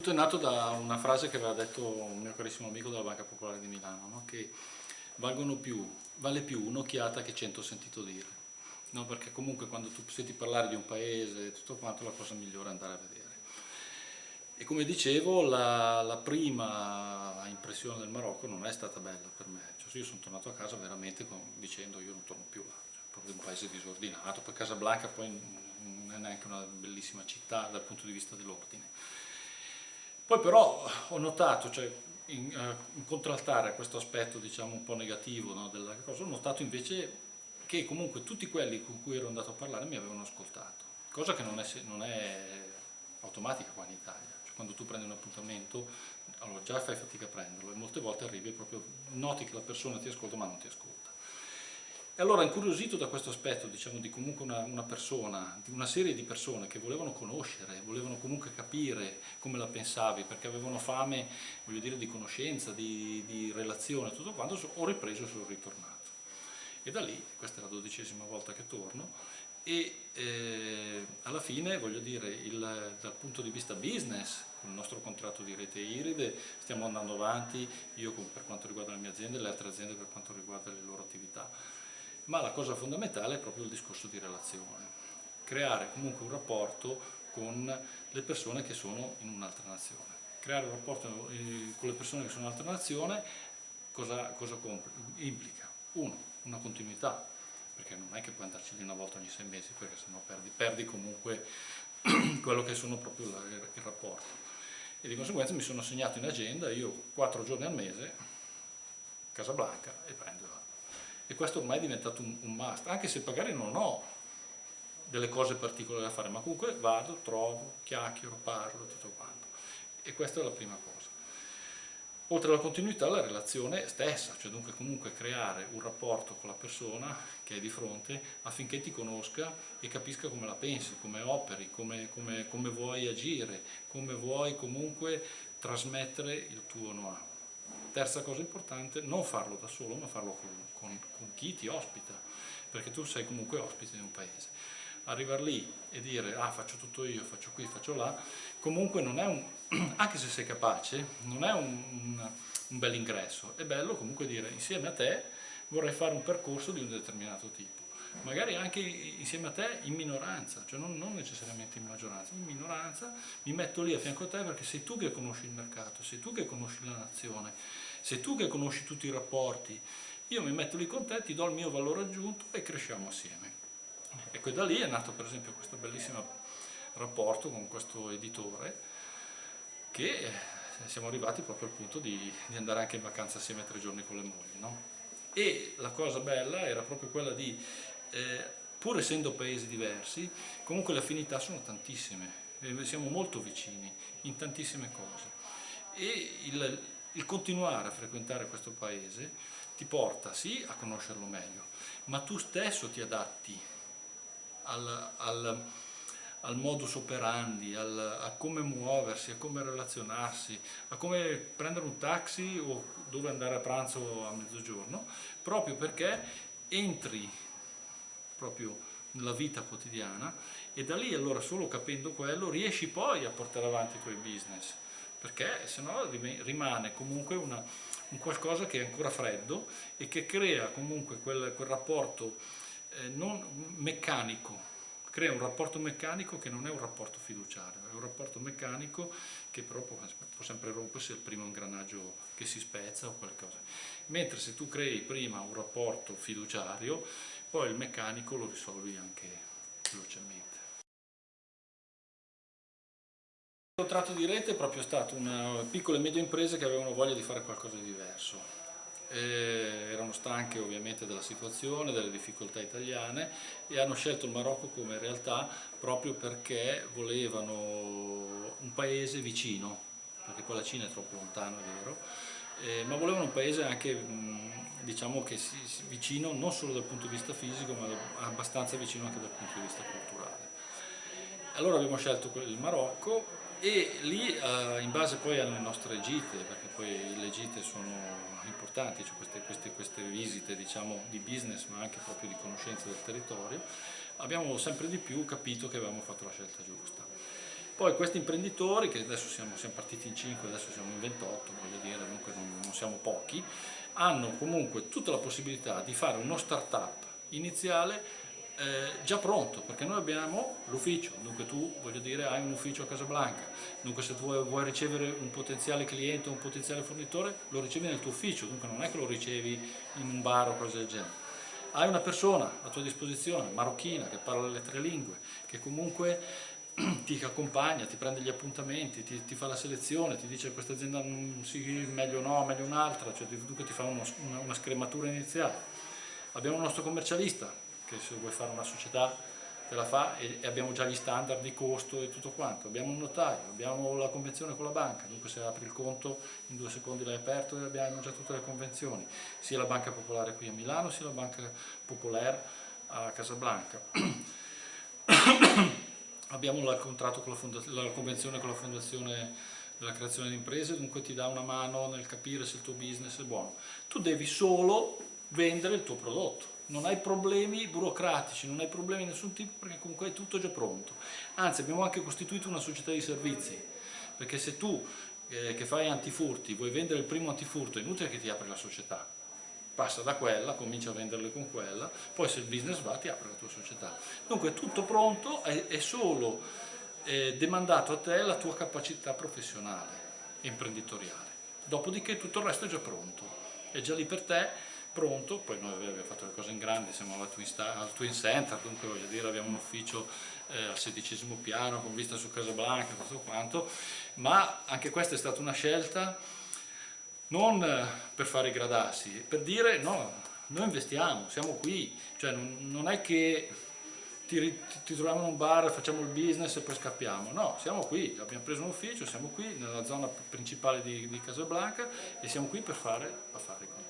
tutto è nato da una frase che aveva detto un mio carissimo amico della Banca Popolare di Milano, no? che più, vale più un'occhiata che cento sentito dire. No? Perché comunque quando tu senti parlare di un paese e tutto quanto, la cosa migliore è andare a vedere. E come dicevo, la, la, prima impressione del Marocco non è stata bella per me. Cioè, io sono tornato a casa veramente con, dicendo io non torno più là, cioè, proprio un paese disordinato, poi Casablanca poi non è neanche una bellissima città dal punto di vista dell'ordine. Poi però ho notato, cioè, in, uh, in contraltare questo aspetto diciamo un po' negativo no, della cosa, ho notato invece che comunque tutti quelli con cui ero andato a parlare mi avevano ascoltato, cosa che non è, non è automatica qua in Italia, cioè, quando tu prendi un appuntamento allora già fai fatica a prenderlo e molte volte arrivi e proprio noti che la persona ti ascolta ma non ti ascolta. E allora incuriosito da questo aspetto, diciamo, di comunque una, una, persona, di una serie di persone che volevano conoscere, volevano comunque capire come la pensavi, perché avevano fame, voglio dire, di conoscenza, di, di relazione, tutto quanto, ho ripreso e sono ritornato. E da lì, questa è la dodicesima volta che torno, e eh, alla fine, voglio dire, il, dal punto di vista business, con il nostro contratto di rete Iride, stiamo andando avanti, io per quanto riguarda la mia azienda e le altre aziende per quanto riguarda le loro attività ma la cosa fondamentale è proprio il discorso di relazione, creare comunque un rapporto con le persone che sono in un'altra nazione. Creare un rapporto eh, con le persone che sono in un'altra nazione cosa, cosa implica? Uno, una continuità, perché non è che puoi andarci lì una volta ogni sei mesi, perché sennò perdi, perdi comunque quello che sono proprio il, rapporto. E di conseguenza mi sono segnato in agenda, io quattro giorni al mese, Casablanca, e prendo e questo ormai è diventato un, un must, anche se magari non ho delle cose particolari da fare, ma comunque vado, trovo, chiacchiero, parlo, tutto quanto. E questa è la prima cosa. Oltre alla continuità, la relazione stessa, cioè dunque comunque creare un rapporto con la persona che è di fronte affinché ti conosca e capisca come la pensi, come operi, come, come, come vuoi agire, come vuoi comunque trasmettere il tuo know-how. Terza cosa importante, non farlo da solo, ma farlo con, con, con chi ti ospita, perché tu sei comunque ospite di un paese. Arrivare lì e dire ah faccio tutto io, faccio qui, faccio là, comunque non è un, anche se sei capace, non è un, un, un bel ingresso, è bello comunque dire insieme a te vorrei fare un percorso di un determinato tipo. Magari anche insieme a te in minoranza, cioè non, non, necessariamente in maggioranza, in minoranza, mi metto lì a fianco a te perché sei tu che conosci il mercato, sei tu che conosci la nazione, sei tu che conosci tutti i rapporti, io mi metto lì con te, ti do il mio valore aggiunto e cresciamo assieme. Ecco, da lì è nato per esempio questo bellissimo rapporto con questo editore che eh, siamo arrivati proprio al punto di, di andare anche in vacanza assieme tre giorni con le mogli. No? E la cosa bella era proprio quella di eh, pur essendo paesi diversi, comunque le affinità sono tantissime, eh, siamo molto vicini in tantissime cose e il, il continuare a frequentare questo paese ti porta sì a conoscerlo meglio, ma tu stesso ti adatti al, al, al modus operandi, al, a come muoversi, a come relazionarsi, a come prendere un taxi o dove andare a pranzo a mezzogiorno, proprio perché entri proprio nella vita quotidiana e da lì allora solo capendo quello riesci poi a portare avanti i tuoi business perché se no rimane comunque una, un qualcosa che è ancora freddo e che crea comunque quel, quel rapporto eh, non meccanico crea un rapporto meccanico che non è un rapporto fiduciario, è un rapporto meccanico che però può, può sempre rompersi al primo ingranaggio che si spezza o qualcosa. Mentre se tu crei prima un rapporto fiduciario, poi il meccanico lo risolvi anche velocemente. Il contratto di rete è proprio stato una piccola e media impresa che avevano voglia di fare qualcosa di diverso. Eh, erano stanche ovviamente della situazione, delle difficoltà italiane e hanno scelto il Marocco come realtà proprio perché volevano un paese vicino, perché qua la Cina è troppo lontano, è vero, eh, ma volevano un paese anche diciamo che si, si, vicino non solo dal punto di vista fisico ma abbastanza vicino anche dal punto di vista culturale. Allora abbiamo scelto il Marocco e lì eh, in base poi alle nostre gite, perché poi le gite sono importanti, cioè queste, queste, queste visite diciamo, di business ma anche proprio di conoscenza del territorio, abbiamo sempre di più capito che avevamo fatto la scelta giusta. Poi questi imprenditori, che adesso siamo, siamo partiti in 5, adesso siamo in 28, voglio dire, comunque non, non siamo pochi, hanno comunque tutta la possibilità di fare uno start-up iniziale eh, già pronto, perché noi abbiamo l'ufficio, dunque tu voglio dire hai un ufficio a Casablanca, dunque se tu vuoi, vuoi ricevere un potenziale cliente o un potenziale fornitore lo ricevi nel tuo ufficio, dunque non è che lo ricevi in un bar o cose del genere. Hai una persona a tua disposizione, marocchina, che parla le tre lingue, che comunque ti accompagna, ti prende gli appuntamenti, ti, ti fa la selezione, ti dice questa azienda sì, meglio no, meglio un'altra, cioè dunque ti fa uno, una, una scrematura iniziale. Abbiamo un nostro commercialista che se vuoi fare una società te la fa e, abbiamo già gli standard di costo e tutto quanto. Abbiamo un notaio, abbiamo la convenzione con la banca, dunque se apri il conto in due secondi l'hai aperto e abbiamo già tutte le convenzioni, sia la Banca Popolare qui a Milano sia la Banca Popolare a Casablanca. abbiamo la, con la, la convenzione con la Fondazione della creazione di imprese, dunque ti dà una mano nel capire se il tuo business è buono. Tu devi solo vendere il tuo prodotto non hai problemi burocratici, non hai problemi di nessun tipo perché comunque è tutto già pronto. Anzi abbiamo anche costituito una società di servizi, perché se tu eh, che fai antifurti vuoi vendere il primo antifurto è inutile che ti apri la società, passa da quella, comincia a venderle con quella, poi se il business va ti apre la tua società. Dunque è tutto pronto, è, è solo eh, demandato a te la tua capacità professionale imprenditoriale. Dopodiché tutto il resto è già pronto, è già lì per te pronto, poi noi abbiamo fatto le cose in grande, siamo al Twin, al Twin Center, dunque voglio dire abbiamo un ufficio eh, al sedicesimo piano con vista su Casablanca, tutto quanto, ma anche questa è stata una scelta non eh, per fare i gradassi, per dire no, noi investiamo, siamo qui, cioè non, non è che ti, ti, troviamo in un bar, facciamo il business e poi scappiamo. No, siamo qui, abbiamo preso un ufficio, siamo qui nella zona principale di, di Casablanca e siamo qui per fare affari con